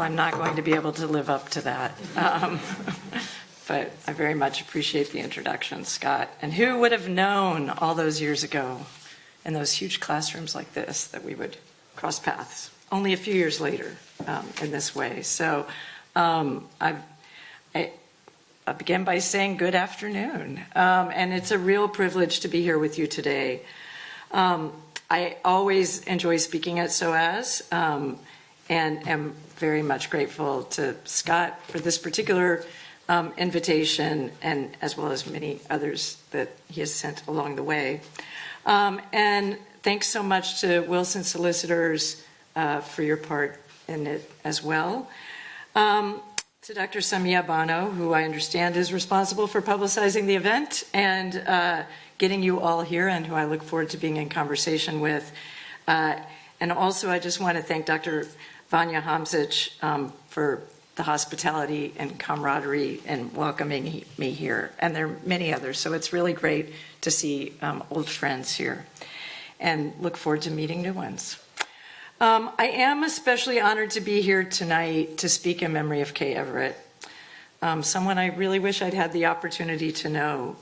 Well, I'm not going to be able to live up to that. Um, But I very much appreciate the introduction, Scott. And who would have known all those years ago in those huge classrooms like this that we would cross paths only a few years later um, in this way? So um, I, I begin by saying good afternoon. Um, and it's a real privilege to be here with you today. Um, I always enjoy speaking at SOAS and am very much grateful to Scott for this particular um, invitation and as well as many others that he has sent along the way. Um, and thanks so much to Wilson Solicitors uh, for your part in it as well. Um, to Dr. Samia Bano, who I understand is responsible for publicizing the event and uh, getting you all here and who I look forward to being in conversation with. Uh, and also I just want to thank Dr. Vanja Hamzić um, for the hospitality and camaraderie and welcoming me here. And there are many others, so it's really great to see um, old friends here and look forward to meeting new ones. Um, I am especially honored to be here tonight to speak in memory of Kay Everett, um, someone I really wish I'd had the opportunity to know.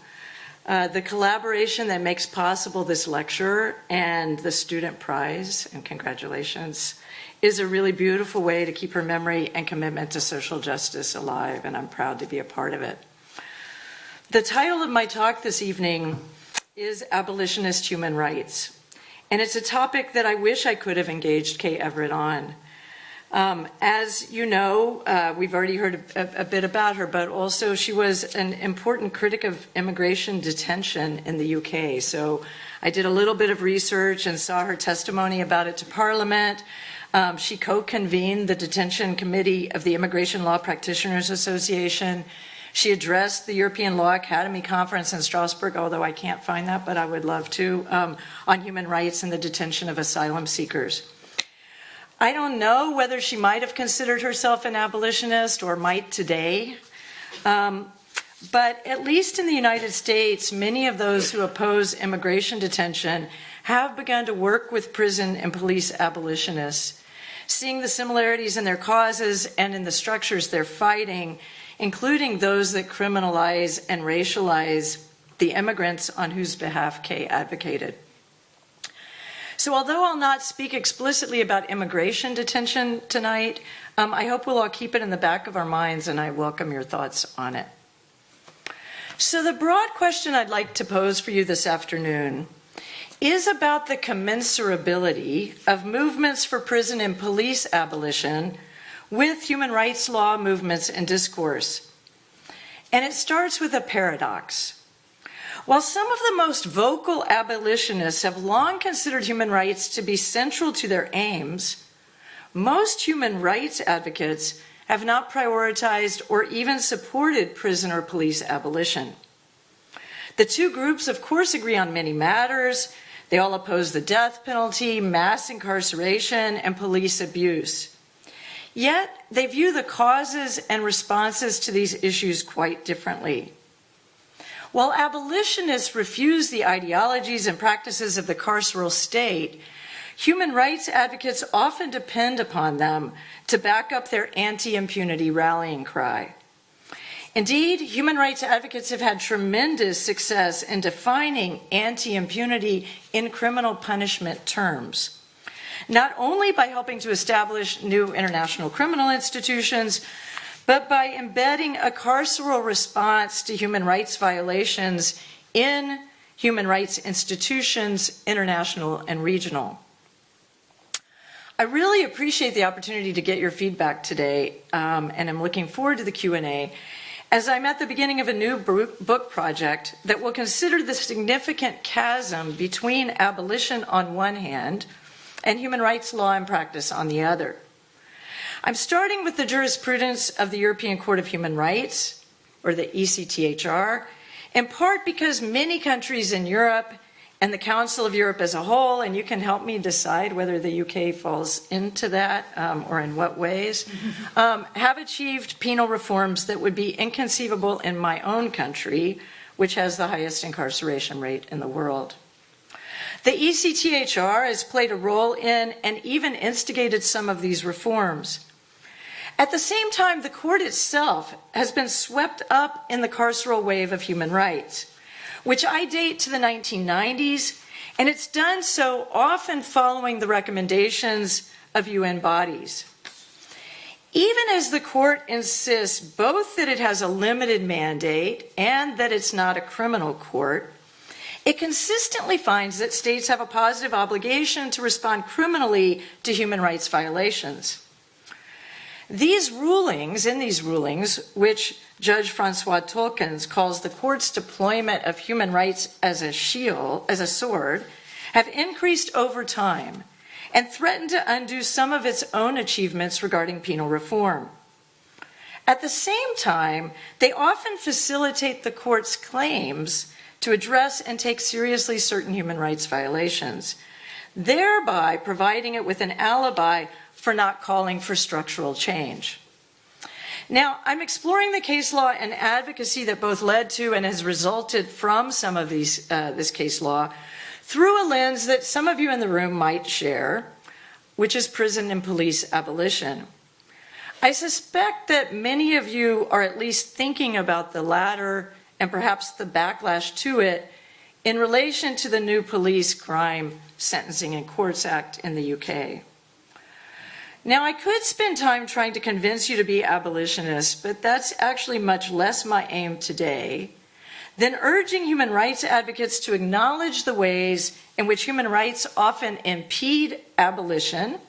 Uh, the collaboration that makes possible this lecture and the student prize, and congratulations, is a really beautiful way to keep her memory and commitment to social justice alive, and I'm proud to be a part of it. The title of my talk this evening is Abolitionist Human Rights, and it's a topic that I wish I could have engaged Kay Everett on. Um, as you know, uh, we've already heard a, a, bit about her, but also she was an important critic of immigration detention in the UK. So I did a little bit of research and saw her testimony about it to Parliament. Um, she co-convened the detention committee of the Immigration Law Practitioners Association. She addressed the European Law Academy conference in Strasbourg, although I can't find that, but I would love to, um, on human rights and the detention of asylum seekers. I don't know whether she might have considered herself an abolitionist or might today. Um, but at least in the United States, many of those who oppose immigration detention have begun to work with prison and police abolitionists, seeing the similarities in their causes and in the structures they're fighting, including those that criminalize and racialize the immigrants on whose behalf Kay advocated. So although I'll not speak explicitly about immigration detention tonight, um, I hope we'll all keep it in the back of our minds and I welcome your thoughts on it. So the broad question I'd like to pose for you this afternoon is about the commensurability of movements for prison and police abolition with human rights law movements and discourse. And it starts with a paradox. While some of the most vocal abolitionists have long considered human rights to be central to their aims, most human rights advocates have not prioritized or even supported prison or police abolition. The two groups, of course, agree on many matters, they all oppose the death penalty, mass incarceration, and police abuse. Yet, they view the causes and responses to these issues quite differently. While abolitionists refuse the ideologies and practices of the carceral state, human rights advocates often depend upon them to back up their anti-impunity rallying cry. Indeed, human rights advocates have had tremendous success in defining anti-impunity in criminal punishment terms, not only by helping to establish new international criminal institutions, but by embedding a carceral response to human rights violations in human rights institutions, international and regional. I really appreciate the opportunity to get your feedback today, um, and I'm looking forward to the Q&A as I'm at the beginning of a new book project that will consider the significant chasm between abolition on one hand and human rights law and practice on the other. I'm starting with the jurisprudence of the European Court of Human Rights, or the ECTHR, in part because many countries in Europe and the Council of Europe as a whole, and you can help me decide whether the UK falls into that um, or in what ways, um, have achieved penal reforms that would be inconceivable in my own country, which has the highest incarceration rate in the world. The ECTHR has played a role in and even instigated some of these reforms. At the same time, the court itself has been swept up in the carceral wave of human rights, which I date to the 1990s, and it's done so often following the recommendations of UN bodies. Even as the court insists both that it has a limited mandate and that it's not a criminal court, it consistently finds that states have a positive obligation to respond criminally to human rights violations. These rulings, in these rulings, which Judge Francois Tulkens calls the court's deployment of human rights as a shield, as a sword, have increased over time and threatened to undo some of its own achievements regarding penal reform. At the same time, they often facilitate the court's claims to address and take seriously certain human rights violations, thereby providing it with an alibi for not calling for structural change. Now, I'm exploring the case law and advocacy that both led to and has resulted from some of these, uh, this case law through a lens that some of you in the room might share, which is prison and police abolition. I suspect that many of you are at least thinking about the latter and perhaps the backlash to it in relation to the new Police Crime Sentencing and Courts Act in the UK. Now, I could spend time trying to convince you to be abolitionists, but that's actually much less my aim today than urging human rights advocates to acknowledge the ways in which human rights often impede abolition,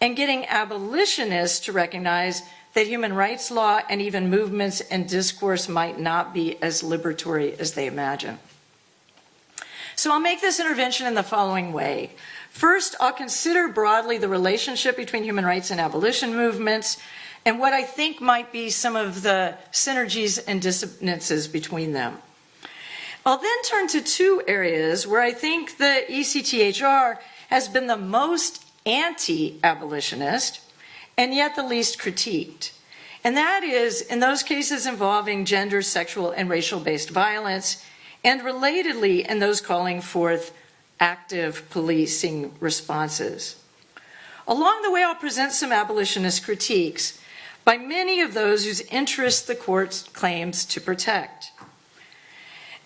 and getting abolitionists to recognize that human rights law and even movements and discourse might not be as liberatory as they imagine. So I'll make this intervention in the following way. First, I'll consider broadly the relationship between human rights and abolition movements and what I think might be some of the synergies and dissonances between them. I'll then turn to two areas where I think the ECTHR has been the most anti-abolitionist and yet the least critiqued. And that is in those cases involving gender, sexual, and racial-based violence, and relatedly in those calling forth active policing responses. Along the way, I'll present some abolitionist critiques, by many of those whose interests the court claims to protect.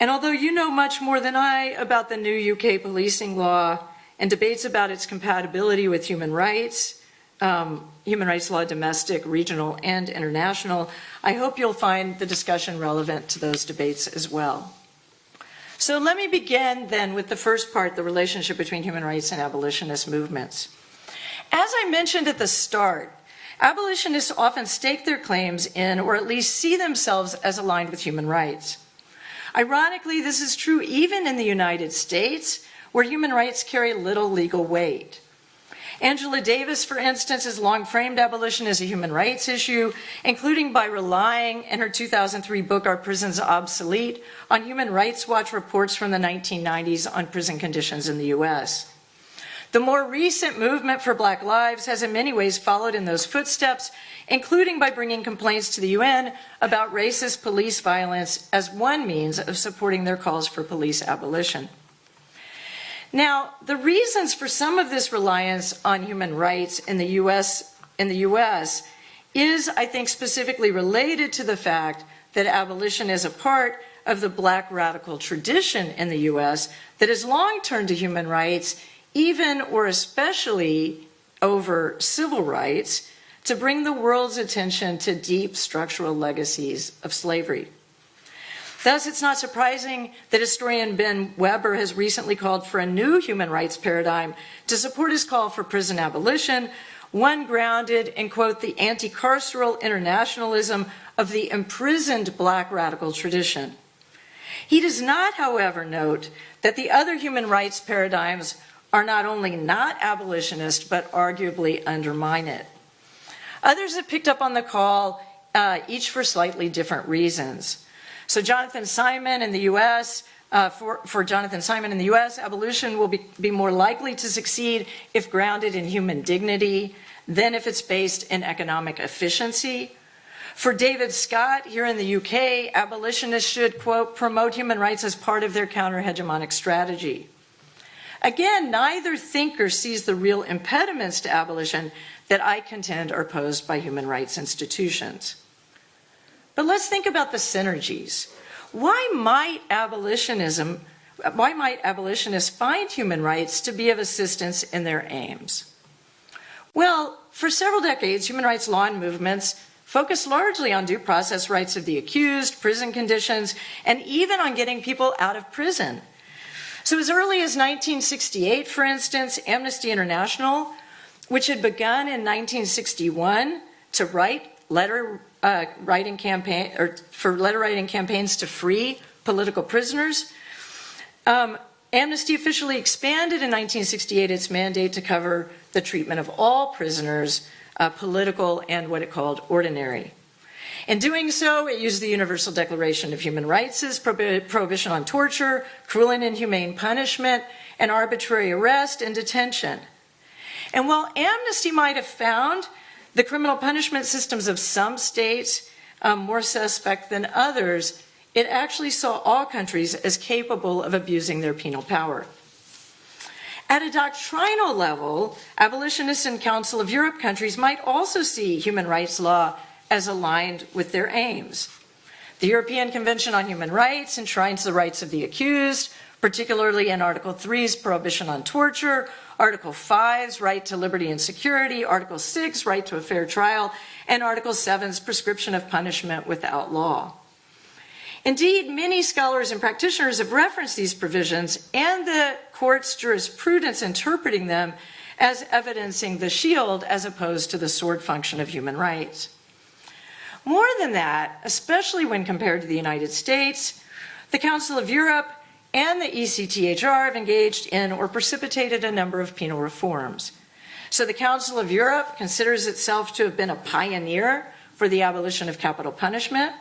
And although you know much more than I about the new UK policing law and debates about its compatibility with human rights, um, human rights law, domestic, regional, and international, I hope you'll find the discussion relevant to those debates as well. So let me begin then with the first part, the relationship between human rights and abolitionist movements. As I mentioned at the start, Abolitionists often stake their claims in, or at least see themselves as aligned with human rights. Ironically, this is true even in the United States, where human rights carry little legal weight. Angela Davis, for instance, has long framed abolition as a human rights issue, including by relying in her 2003 book, Are Prisons Obsolete, on Human Rights Watch reports from the 1990s on prison conditions in the US. The more recent movement for Black Lives has in many ways followed in those footsteps, including by bringing complaints to the UN about racist police violence as one means of supporting their calls for police abolition. Now, the reasons for some of this reliance on human rights in the US, in the US is, I think, specifically related to the fact that abolition is a part of the black radical tradition in the US that has long turned to human rights even or especially over civil rights, to bring the world's attention to deep structural legacies of slavery. Thus, it's not surprising that historian Ben Weber has recently called for a new human rights paradigm to support his call for prison abolition, one grounded in, quote, the anti-carceral internationalism of the imprisoned black radical tradition. He does not, however, note that the other human rights paradigms are not only not abolitionist, but arguably undermine it. Others have picked up on the call, uh, each for slightly different reasons. So Jonathan Simon in the US, uh, for, for Jonathan Simon in the US, abolition will be, be more likely to succeed if grounded in human dignity than if it's based in economic efficiency. For David Scott here in the UK, abolitionists should, quote, promote human rights as part of their counter-hegemonic strategy. Again, neither thinker sees the real impediments to abolition that I contend are posed by human rights institutions. But let's think about the synergies. Why might abolitionism, why might abolitionists find human rights to be of assistance in their aims? Well, for several decades, human rights law and movements focused largely on due process rights of the accused, prison conditions, and even on getting people out of prison. So as early as 1968, for instance, Amnesty International, which had begun in 1961 to write letter uh, writing campaign or for letter writing campaigns to free political prisoners. Um, Amnesty officially expanded in 1968 its mandate to cover the treatment of all prisoners, uh, political and what it called ordinary. In doing so, it used the Universal Declaration of Human Rights' prohibition on torture, cruel and inhumane punishment, and arbitrary arrest and detention. And while Amnesty might have found the criminal punishment systems of some states um, more suspect than others, it actually saw all countries as capable of abusing their penal power. At a doctrinal level, abolitionists in Council of Europe countries might also see human rights law as aligned with their aims. The European Convention on Human Rights enshrines the rights of the accused, particularly in Article 3's prohibition on torture, Article 5's right to liberty and security, Article 6, right to a fair trial, and Article 7's prescription of punishment without law. Indeed, many scholars and practitioners have referenced these provisions and the court's jurisprudence interpreting them as evidencing the shield as opposed to the sword function of human rights. More than that, especially when compared to the United States, the Council of Europe and the ECTHR have engaged in or precipitated a number of penal reforms. So the Council of Europe considers itself to have been a pioneer for the abolition of capital punishment.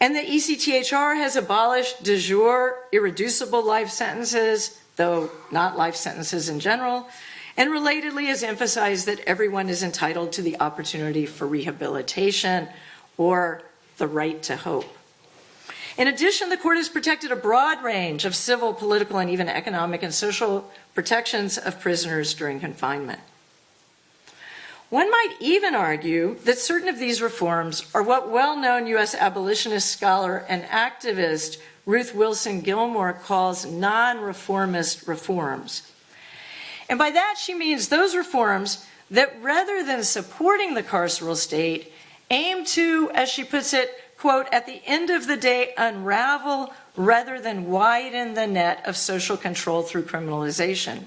And the ECTHR has abolished de jure irreducible life sentences, though not life sentences in general, and relatedly has emphasized that everyone is entitled to the opportunity for rehabilitation or the right to hope. In addition, the court has protected a broad range of civil, political, and even economic and social protections of prisoners during confinement. One might even argue that certain of these reforms are what well-known U.S. abolitionist scholar and activist Ruth Wilson Gilmore calls non-reformist reforms. And by that she means those reforms that rather than supporting the carceral state, aim to, as she puts it, quote, at the end of the day, unravel rather than widen the net of social control through criminalization.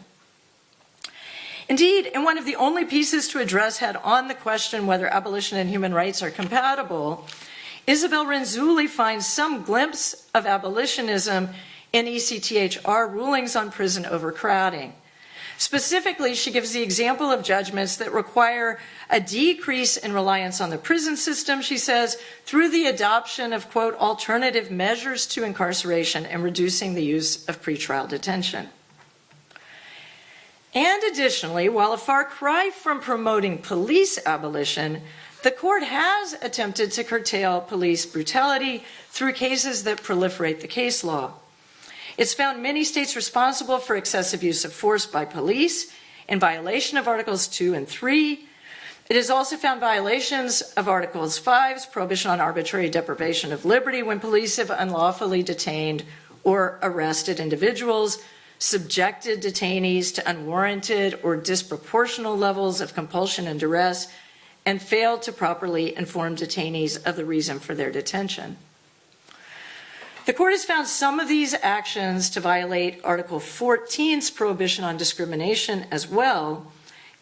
Indeed, in one of the only pieces to address head on the question whether abolition and human rights are compatible, Isabel Renzulli finds some glimpse of abolitionism in ECTHR rulings on prison overcrowding. Specifically, she gives the example of judgments that require a decrease in reliance on the prison system, she says, through the adoption of, quote, alternative measures to incarceration and reducing the use of pretrial detention. And additionally, while a far cry from promoting police abolition, the court has attempted to curtail police brutality through cases that proliferate the case law. It's found many states responsible for excessive use of force by police in violation of Articles 2 and 3. It has also found violations of Articles 5's prohibition on arbitrary deprivation of liberty when police have unlawfully detained or arrested individuals, subjected detainees to unwarranted or disproportional levels of compulsion and duress, and failed to properly inform detainees of the reason for their detention. The court has found some of these actions to violate Article 14's prohibition on discrimination as well,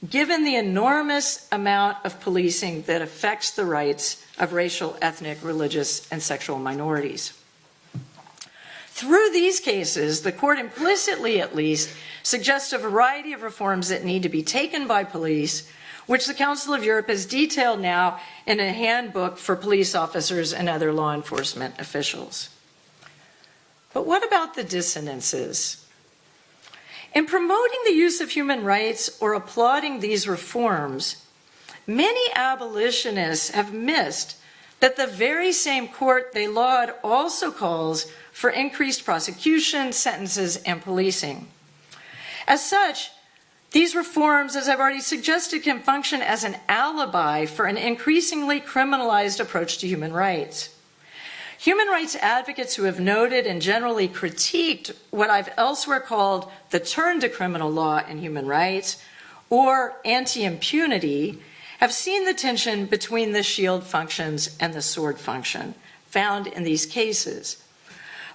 given the enormous amount of policing that affects the rights of racial, ethnic, religious, and sexual minorities. Through these cases, the court implicitly, at least, suggests a variety of reforms that need to be taken by police, which the Council of Europe has detailed now in a handbook for police officers and other law enforcement officials. But what about the dissonances? In promoting the use of human rights or applauding these reforms, many abolitionists have missed that the very same court they laud also calls for increased prosecution, sentences, and policing. As such, these reforms, as I've already suggested, can function as an alibi for an increasingly criminalized approach to human rights. Human rights advocates who have noted and generally critiqued what I've elsewhere called the turn to criminal law and human rights, or anti-impunity, have seen the tension between the shield functions and the sword function found in these cases.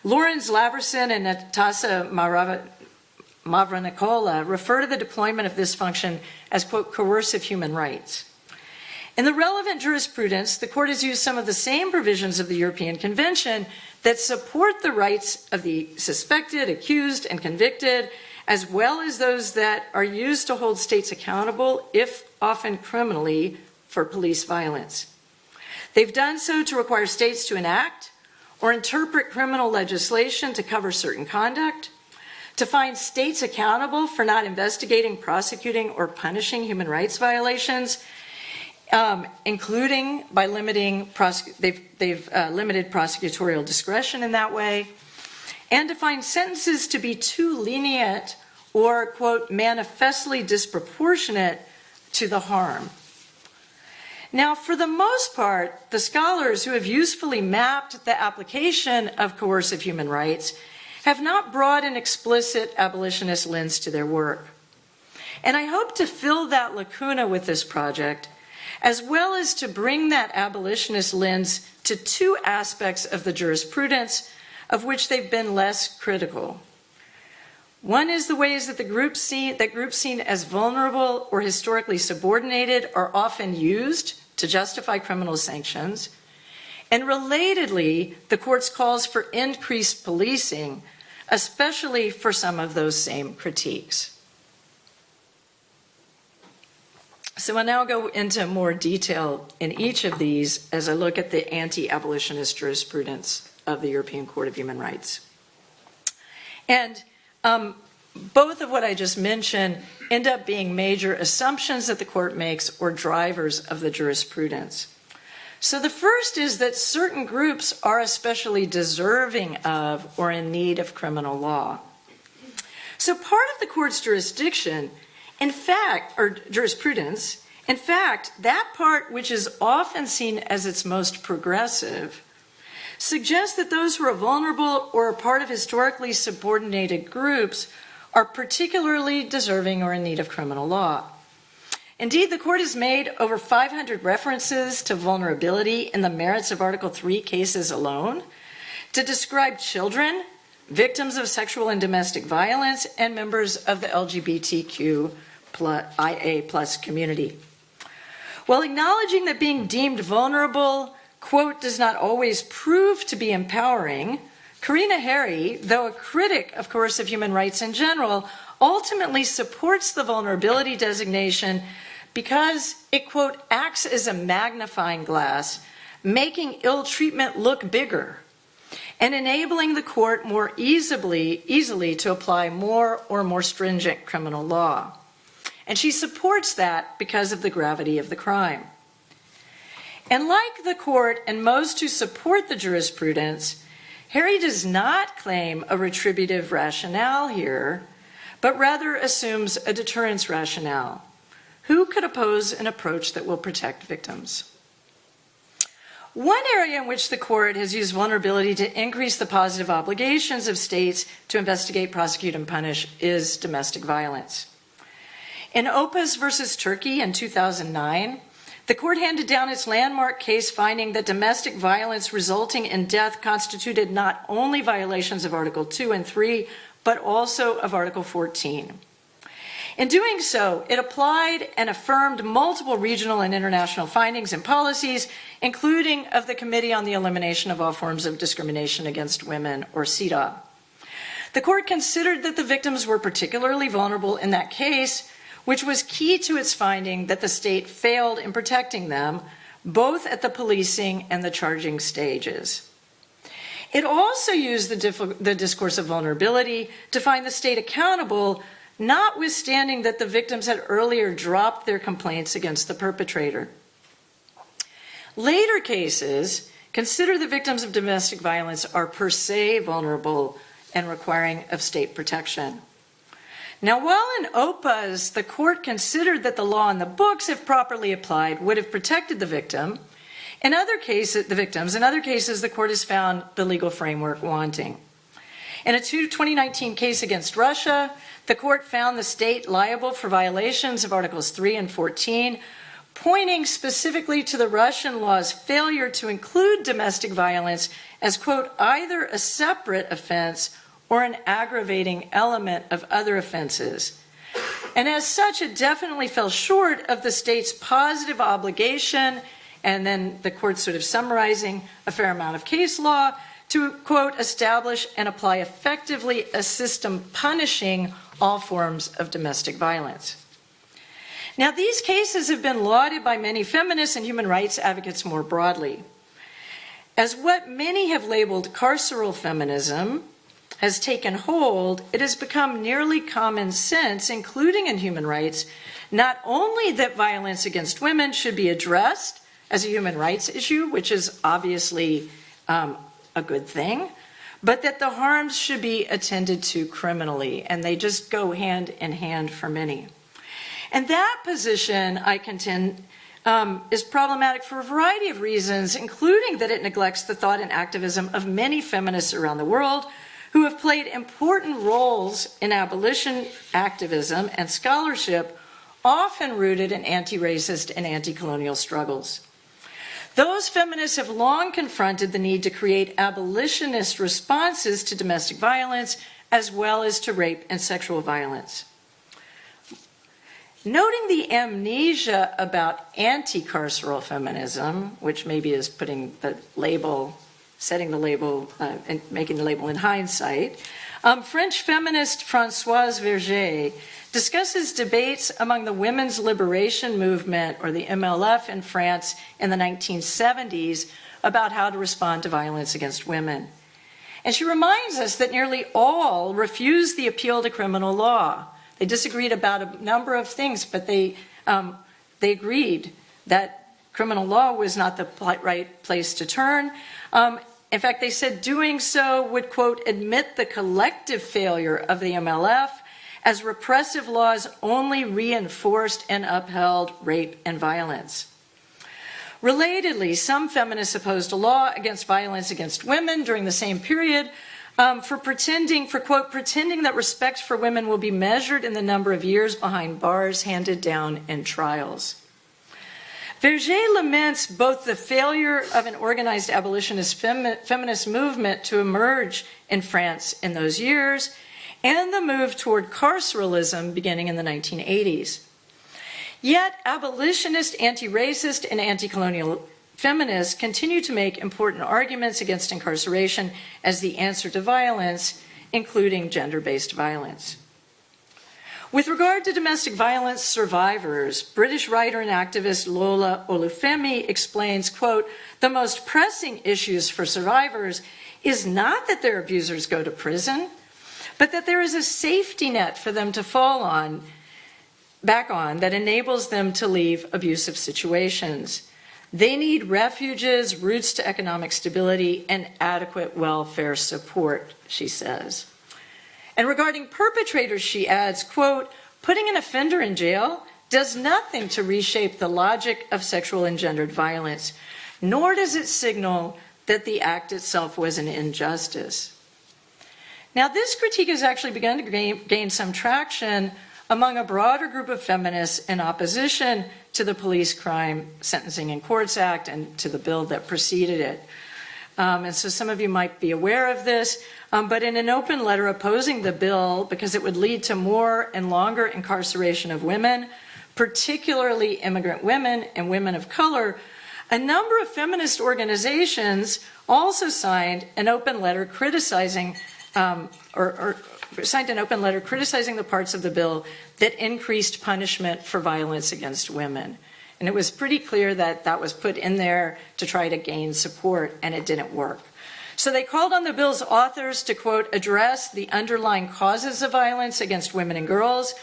Laurens Lavrysen and Natasa Mavronicola refer to the deployment of this function as, quote, coercive human rights. In the relevant jurisprudence, the court has used some of the same provisions of the European Convention that support the rights of the suspected, accused, and convicted, as well as those that are used to hold states accountable, if often criminally, for police violence. They've done so to require states to enact or interpret criminal legislation to cover certain conduct, to find states accountable for not investigating, prosecuting, or punishing human rights violations, um, including by limiting, they've, they've uh, limited prosecutorial discretion in that way, and to find sentences to be too lenient or, quote, manifestly disproportionate to the harm. Now, for the most part, the scholars who have usefully mapped the application of coercive human rights have not brought an explicit abolitionist lens to their work. And I hope to fill that lacuna with this project, as well as to bring that abolitionist lens to two aspects of the jurisprudence of which they've been less critical. One is the ways that the groups seen, that groups seen as vulnerable or historically subordinated are often used to justify criminal sanctions. And relatedly, the court's calls for increased policing, especially for some of those same critiques. So I'll now go into more detail in each of these as I look at the anti-abolitionist jurisprudence of the European Court of Human Rights. And um, both of what I just mentioned end up being major assumptions that the court makes or drivers of the jurisprudence. So the first is that certain groups are especially deserving of or in need of criminal law. So part of the court's jurisdiction, in fact, or jurisprudence, in fact, that part which is often seen as its most progressive suggests that those who are vulnerable or are part of historically subordinated groups are particularly deserving or in need of criminal law. Indeed, the court has made over 500 references to vulnerability in the merits of Article 3 cases alone to describe children, victims of sexual and domestic violence, and members of the LGBTQ IA plus community. While acknowledging that being deemed vulnerable quote, does not always prove to be empowering, Corina Heri, though a critic of coercive human rights in general, ultimately supports the vulnerability designation because it, quote, acts as a magnifying glass, making ill treatment look bigger and enabling the court more easily, easily to apply more or more stringent criminal law. And she supports that because of the gravity of the crime. And like the court and most who support the jurisprudence, Heri does not claim a retributive rationale here, but rather assumes a deterrence rationale. Who could oppose an approach that will protect victims? One area in which the court has used vulnerability to increase the positive obligations of states to investigate, prosecute, and punish is domestic violence. In Opuz versus Turkey in 2009, the court handed down its landmark case finding that domestic violence resulting in death constituted not only violations of Article 2 and 3, but also of Article 14. In doing so, it applied and affirmed multiple regional and international findings and policies, including of the Committee on the Elimination of All Forms of Discrimination Against Women, or CEDAW. The court considered that the victims were particularly vulnerable in that case which was key to its finding that the state failed in protecting them, both at the policing and the charging stages. It also used the, the, discourse of vulnerability to find the state accountable, notwithstanding that the victims had earlier dropped their complaints against the perpetrator. Later cases consider the victims of domestic violence are per se vulnerable and requiring of state protection. Now, while in Opuz, the court considered that the law in the books, if properly applied, would have protected the victim, in other cases, the victims, in other cases, the court has found the legal framework wanting. In a 2019 case against Russia, the court found the state liable for violations of Articles 3 and 14, pointing specifically to the Russian law's failure to include domestic violence as, quote, either a separate offense or an aggravating element of other offenses. And as such, it definitely fell short of the state's positive obligation, and then the court sort of summarizing a fair amount of case law to, quote, establish and apply effectively a system punishing all forms of domestic violence. Now, these cases have been lauded by many feminists and human rights advocates more broadly. As what many have labeled carceral feminism has taken hold, it has become nearly common sense, including in human rights, not only that violence against women should be addressed as a human rights issue, which is obviously um, a good thing, but that the harms should be attended to criminally, and they just go hand in hand for many. And that position, I contend, um, is problematic for a variety of reasons, including that it neglects the thought and activism of many feminists around the world who have played important roles in abolition activism and scholarship, often rooted in anti racist and anti colonial struggles. Those feminists have long confronted the need to create abolitionist responses to domestic violence as well as to rape and sexual violence. Noting the amnesia about anti carceral feminism, which maybe is putting the label, setting the label, uh, and making the label in hindsight, um, French feminist Françoise Vergès discusses debates among the women's liberation movement, or the MLF, in France in the 1970s about how to respond to violence against women. And she reminds us that nearly all refused the appeal to criminal law. They disagreed about a number of things, but they, um, they agreed that criminal law was not the right place to turn. Um, in fact, they said doing so would, quote, admit the collective failure of the MLF as repressive laws only reinforced and upheld rape and violence. Relatedly, some feminists opposed a law against violence against women during the same period um, for pretending, for quote, pretending that respect for women will be measured in the number of years behind bars handed down in trials. Vergès laments both the failure of an organized abolitionist femi feminist movement to emerge in France in those years and the move toward carceralism beginning in the 1980s. Yet, abolitionist, anti racist, and anti colonial feminists continue to make important arguments against incarceration as the answer to violence, including gender based violence. With regard to domestic violence survivors, British writer and activist Lola Olufemi explains, quote, the most pressing issues for survivors is not that their abusers go to prison, but that there is a safety net for them to fall on, back on, that enables them to leave abusive situations. They need refuges, routes to economic stability, and adequate welfare support, she says. And regarding perpetrators, she adds, quote, putting an offender in jail does nothing to reshape the logic of sexual engendered violence, nor does it signal that the act itself was an injustice. Now, this critique has actually begun to gain, gain, some traction among a broader group of feminists in opposition to the Police Crime Sentencing and Courts Act and to the bill that preceded it. Um, and so some of you might be aware of this, um, but in an open letter opposing the bill because it would lead to more and longer incarceration of women, particularly immigrant women and women of color, a number of feminist organizations also signed an open letter criticizing um, or, or signed an open letter criticizing the parts of the bill that increased punishment for violence against women. And it was pretty clear that that was put in there to try to gain support, and it didn't work. So they called on the bill's authors to, quote, address the underlying causes of violence against women and girls,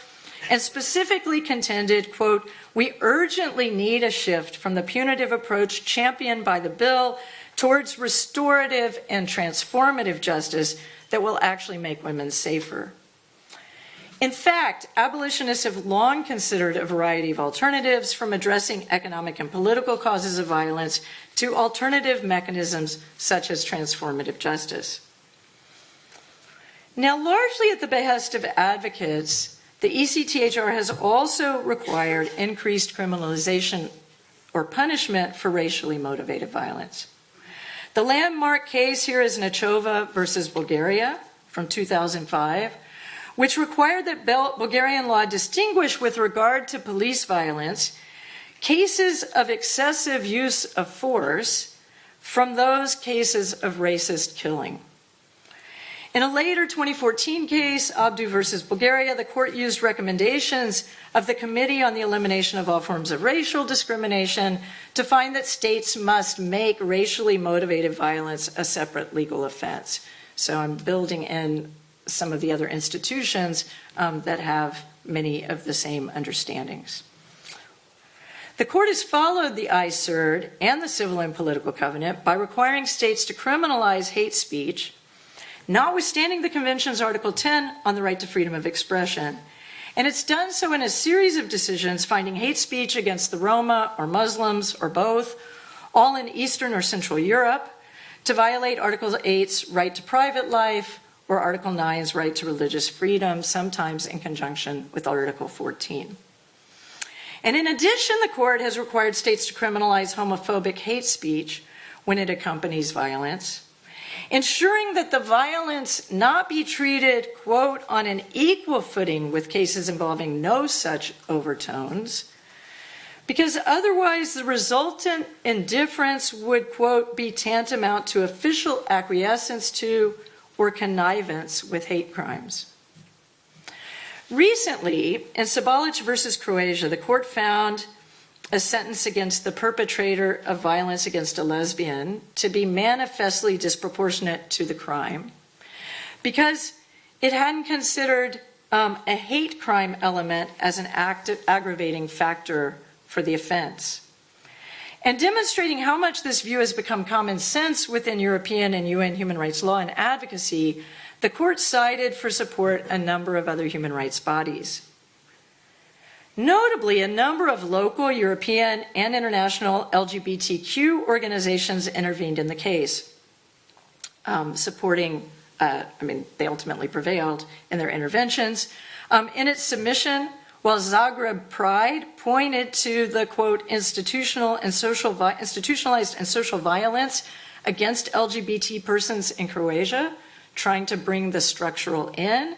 and specifically contended, quote, we urgently need a shift from the punitive approach championed by the bill towards restorative and transformative justice that will actually make women safer. In fact, abolitionists have long considered a variety of alternatives from addressing economic and political causes of violence to alternative mechanisms such as transformative justice. Now, largely at the behest of advocates, the ECTHR has also required increased criminalization or punishment for racially motivated violence. The landmark case here is Nachova versus Bulgaria from 2005, which required that Bulgarian law distinguish with regard to police violence cases of excessive use of force from those cases of racist killing. In a later 2014 case, Abdu versus Bulgaria, the court used recommendations of the Committee on the Elimination of All Forms of Racial Discrimination to find that states must make racially motivated violence a separate legal offense. So I'm building in some of the other institutions um, that have many of the same understandings. The court has followed the ICERD and the Civil and Political Covenant by requiring states to criminalize hate speech notwithstanding the Convention's Article 10 on the right to freedom of expression. And it's done so in a series of decisions finding hate speech against the Roma or Muslims or both, all in Eastern or Central Europe, to violate Article 8's right to private life or Article 9's right to religious freedom, sometimes in conjunction with Article 14. And in addition, the court has required states to criminalize homophobic hate speech when it accompanies violence ensuring that the violence not be treated, quote, on an equal footing with cases involving no such overtones, because otherwise the resultant indifference would, quote, be tantamount to official acquiescence to or connivance with hate crimes. Recently, in Sabalić versus Croatia, the court found a sentence against the perpetrator of violence against a lesbian to be manifestly disproportionate to the crime because it hadn't considered um, a hate crime element as an active, aggravating factor for the offense. And demonstrating how much this view has become common sense within European and UN human rights law and advocacy, the court cited for support a number of other human rights bodies. Notably, a number of local, European, and international LGBTQ organizations intervened in the case, um, supporting, uh, I mean, they ultimately prevailed in their interventions. Um, in its submission, while Zagreb Pride pointed to the, quote, institutional and social, institutionalized and social violence against LGBT persons in Croatia, trying to bring the structural in,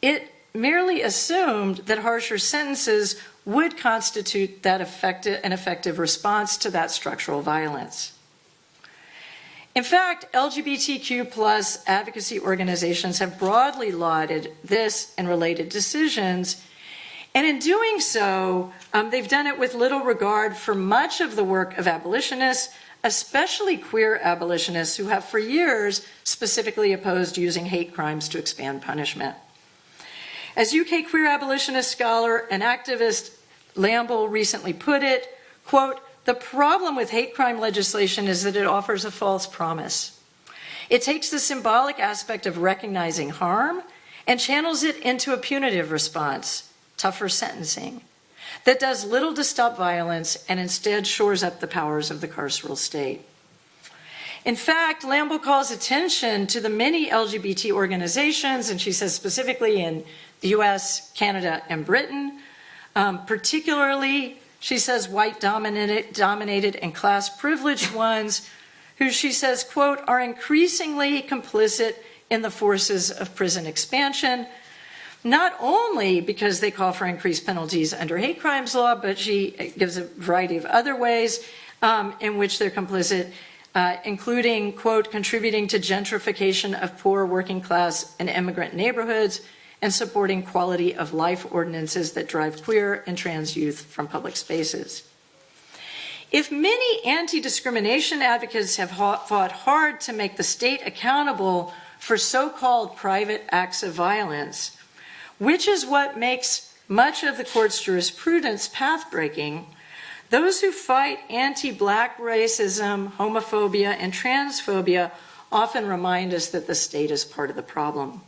it merely assumed that harsher sentences would constitute that effective, an effective response to that structural violence. In fact, LGBTQ plus advocacy organizations have broadly lauded this and related decisions. And in doing so, um, they've done it with little regard for much of the work of abolitionists, especially queer abolitionists who have for years specifically opposed using hate crimes to expand punishment. As UK queer abolitionist scholar and activist Lamble recently put it, quote, the problem with hate crime legislation is that it offers a false promise. It takes the symbolic aspect of recognizing harm and channels it into a punitive response, tougher sentencing, that does little to stop violence and instead shores up the powers of the carceral state. In fact, Lamble calls attention to the many LGBT organizations, and she says specifically in the US, Canada, and Britain. Um, particularly, she says, white dominated, dominated and class privileged ones who she says, quote, are increasingly complicit in the forces of prison expansion, not only because they call for increased penalties under hate crimes law, but she gives a variety of other ways um, in which they're complicit, uh, including, quote, contributing to gentrification of poor working class and immigrant neighborhoods, and supporting quality of life ordinances that drive queer and trans youth from public spaces. If many anti-discrimination advocates have fought hard to make the state accountable for so-called private acts of violence, which is what makes much of the court's jurisprudence path-breaking, those who fight anti-black racism, homophobia, and transphobia often remind us that the state is part of the problem.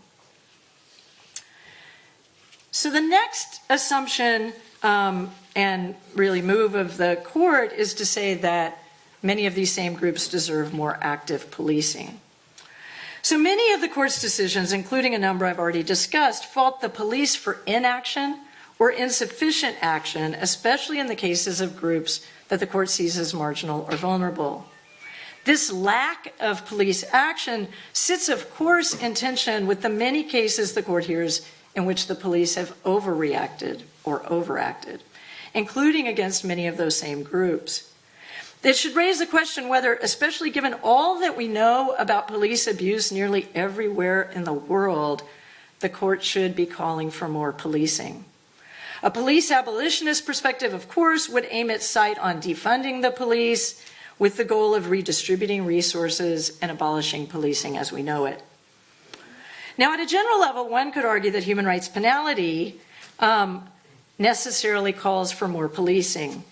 So the next assumption um, and really move of the court is to say that many of these same groups deserve more active policing. So many of the court's decisions, including a number I've already discussed, fault the police for inaction or insufficient action, especially in the cases of groups that the court sees as marginal or vulnerable. This lack of police action sits, of course, in tension with the many cases the court hears in which the police have overreacted or overacted, including against many of those same groups. It should raise the question whether, especially given all that we know about police abuse nearly everywhere in the world, the court should be calling for more policing. A police abolitionist perspective, of course, would aim its sight on defunding the police with the goal of redistributing resources and abolishing policing as we know it. Now, at a general level, one could argue that human rights penality um, necessarily calls for more policing.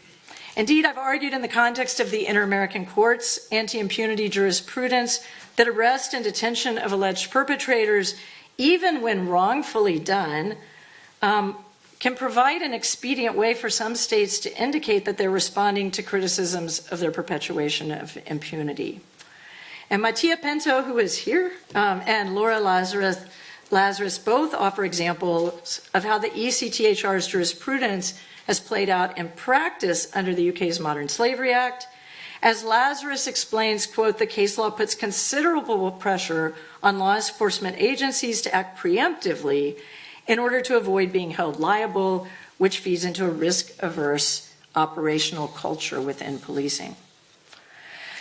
Indeed, I've argued in the context of the Inter-American Court's anti-impunity jurisprudence that arrest and detention of alleged perpetrators, even when wrongfully done, um, can provide an expedient way for some states to indicate that they're responding to criticisms of their perpetuation of impunity. And Mattia Pinto, who is here, um, and Liora Lazarus, Lazarus both offer examples of how the ECTHR's jurisprudence has played out in practice under the UK's Modern Slavery Act. As Lazarus explains, quote, the case law puts considerable pressure on law enforcement agencies to act preemptively in order to avoid being held liable, which feeds into a risk-averse operational culture within policing.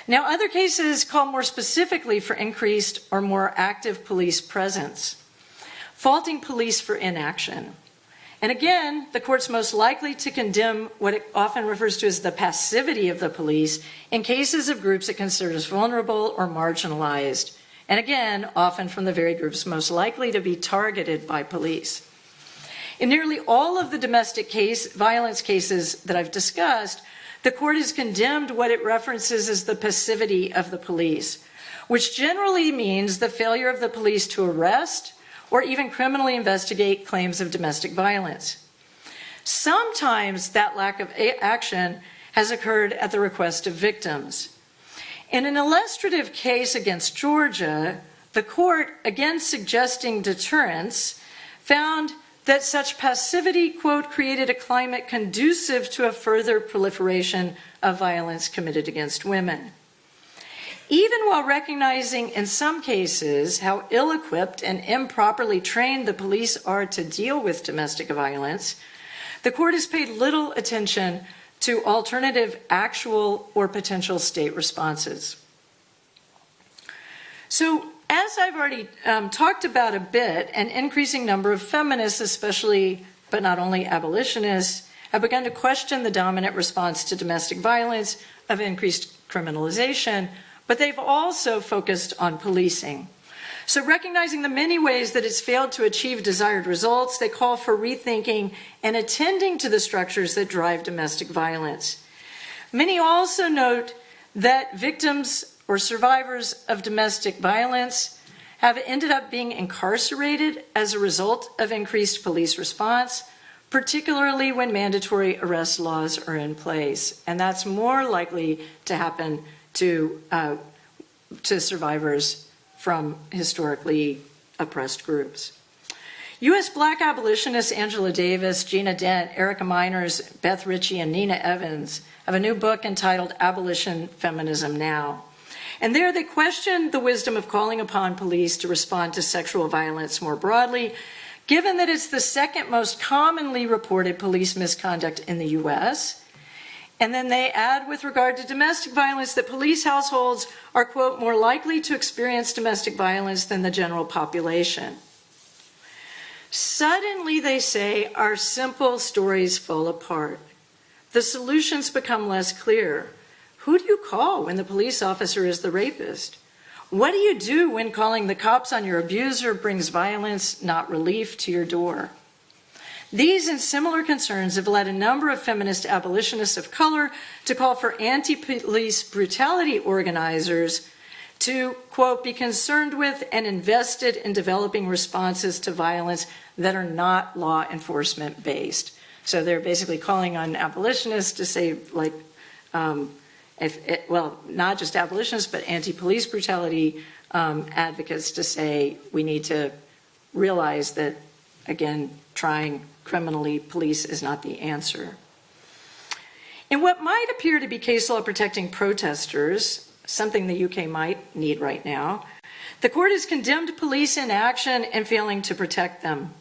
Now, other cases call more specifically for increased or more active police presence, faulting police for inaction. And again, the court's most likely to condemn what it often refers to as the passivity of the police in cases of groups it considers vulnerable or marginalized. And again, often from the very groups most likely to be targeted by police. In nearly all of the domestic case, violence cases that I've discussed, the court has condemned what it references as the passivity of the police, which generally means the failure of the police to arrest or even criminally investigate claims of domestic violence. Sometimes that lack of action has occurred at the request of victims. In an illustrative case against Georgia, the court, again suggesting deterrence, found that such passivity, quote, created a climate conducive to a further proliferation of violence committed against women. Even while recognizing in some cases how ill equipped and improperly trained the police are to deal with domestic violence, the court has paid little attention to alternative actual or potential state responses. So as I've already um, talked about a bit, an increasing number of feminists, especially but not only abolitionists, have begun to question the dominant response to domestic violence of increased criminalization, but they've also focused on policing. So recognizing the many ways that it's failed to achieve desired results, they call for rethinking and attending to the structures that drive domestic violence. Many also note that victims or survivors of domestic violence have ended up being incarcerated as a result of increased police response, particularly when mandatory arrest laws are in place. And that's more likely to happen to, uh, to survivors from historically oppressed groups. U.S. black abolitionists Angela Davis, Gina Dent, Erica Meiners, Beth Richie, and Nina Evans have a new book entitled Abolition Feminism Now. And there they question the wisdom of calling upon police to respond to sexual violence more broadly, given that it's the second most commonly reported police misconduct in the US. And then they add with regard to domestic violence that police households are, quote, more likely to experience domestic violence than the general population. Suddenly, they say, our simple stories fall apart. The solutions become less clear. Who do you call when the police officer is the rapist? What do you do when calling the cops on your abuser brings violence, not relief, to your door? These and similar concerns have led a number of feminist abolitionists of color to call for anti-police brutality organizers to, quote, be concerned with and invested in developing responses to violence that are not law enforcement based. So they're basically calling on abolitionists to say, like, um, if it, well, not just abolitionists, but anti-police brutality um, advocates to say we need to realize that, again, trying criminally police is not the answer. In what might appear to be case law protecting protesters, something the UK might need right now, the court has condemned police inaction and failing to protect them.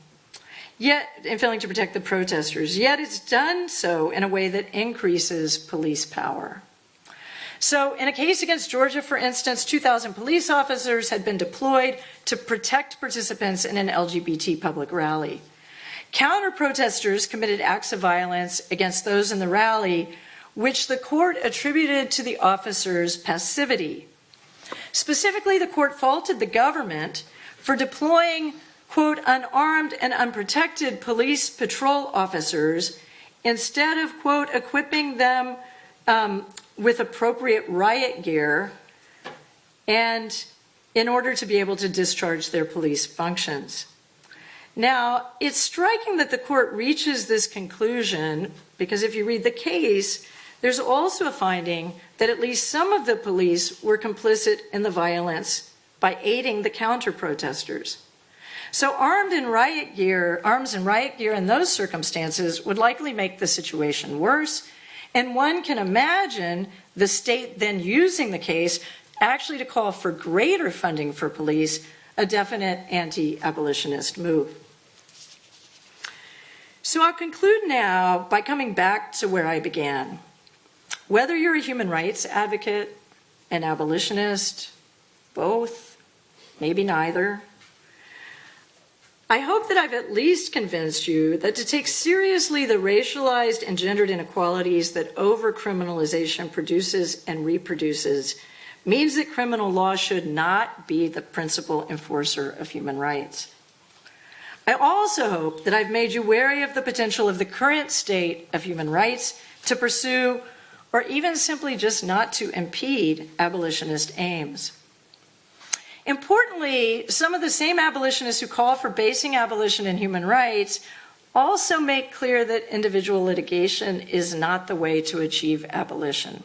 Yet, in failing to protect the protesters, yet it's done so in a way that increases police power. So, in a case against Georgia, for instance, 2,000 police officers had been deployed to protect participants in an LGBT public rally. Counter protesters committed acts of violence against those in the rally, which the court attributed to the officers' passivity. Specifically, the court faulted the government for deploying, quote, unarmed and unprotected police patrol officers instead of, quote, equipping them um, with appropriate riot gear and in order to be able to discharge their police functions. Now, it's striking that the court reaches this conclusion because if you read the case, there's also a finding that at least some of the police were complicit in the violence by aiding the counter protesters. So armed in riot gear, arms and riot gear in those circumstances would likely make the situation worse. And one can imagine the state then using the case actually to call for greater funding for police, a definite anti-abolitionist move. So I'll conclude now by coming back to where I began. Whether you're a human rights advocate, an abolitionist, both, maybe neither, I hope that I've at least convinced you that to take seriously the racialized and gendered inequalities that overcriminalization produces and reproduces means that criminal law should not be the principal enforcer of human rights. I also hope that I've made you wary of the potential of the current state of human rights to pursue or even simply just not to impede abolitionist aims. Importantly, some of the same abolitionists who call for basing abolition in human rights also make clear that individual litigation is not the way to achieve abolition.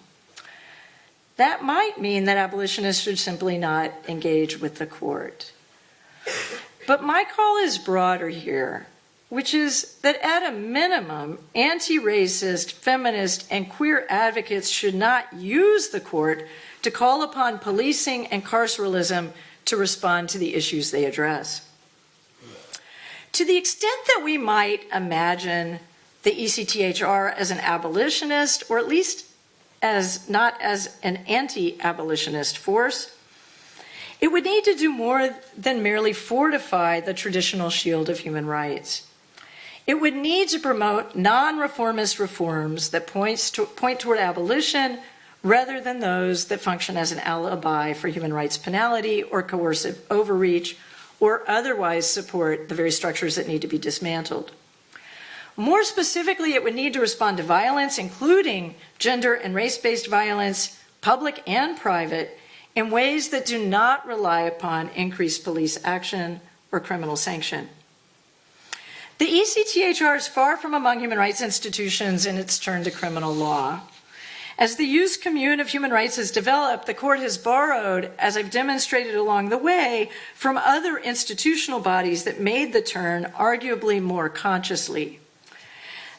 That might mean that abolitionists should simply not engage with the court. But my call is broader here, which is that at a minimum, anti-racist, feminist, and queer advocates should not use the court to call upon policing and carceralism to respond to the issues they address. To the extent that we might imagine the ECTHR as an abolitionist, or at least as not as an anti-abolitionist force, it would need to do more than merely fortify the traditional shield of human rights. It would need to promote non-reformist reforms that points to, point toward abolition rather than those that function as an alibi for human rights penality or coercive overreach or otherwise support the very structures that need to be dismantled. More specifically, it would need to respond to violence, including gender and race-based violence, public and private, in ways that do not rely upon increased police action or criminal sanction. The ECTHR is far from among human rights institutions in its turn to criminal law. As the ius commune of human rights has developed, the court has borrowed, as I've demonstrated along the way, from other institutional bodies that made the turn arguably more consciously.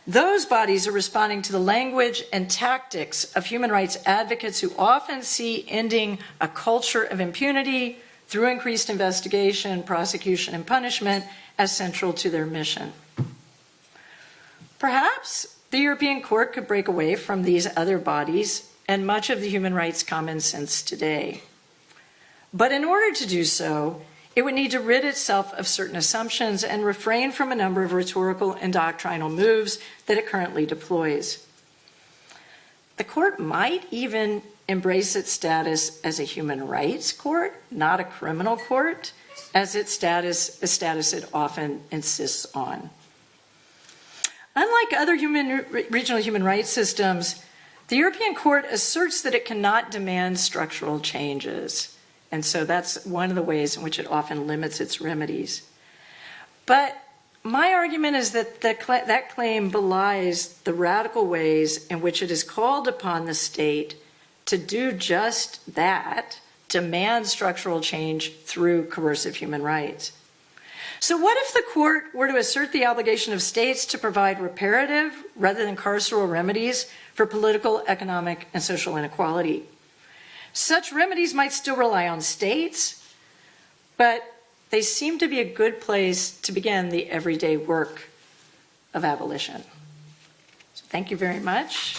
Those bodies are responding to the language and tactics of human rights advocates who often see ending a culture of impunity through increased investigation, prosecution, and punishment as central to their mission. Perhaps the European Court could break away from these other bodies and much of the human rights common sense today. But in order to do so, it would need to rid itself of certain assumptions and refrain from a number of rhetorical and doctrinal moves that it currently deploys. The court might even embrace its status as a human rights court, not a criminal court, as its status, a status it often insists on. Unlike other human, regional human rights systems, the European Court asserts that it cannot demand structural changes. And so that's one of the ways in which it often limits its remedies. But my argument is that the, that claim belies the radical ways in which it is called upon the state to do just that, demand structural change through coercive human rights. So, what if the court were to assert the obligation of states to provide reparative rather than carceral remedies for political, economic, and social inequality? Such remedies might still rely on states, but they seem to be a good place to begin the everyday work of abolition. So thank you very much.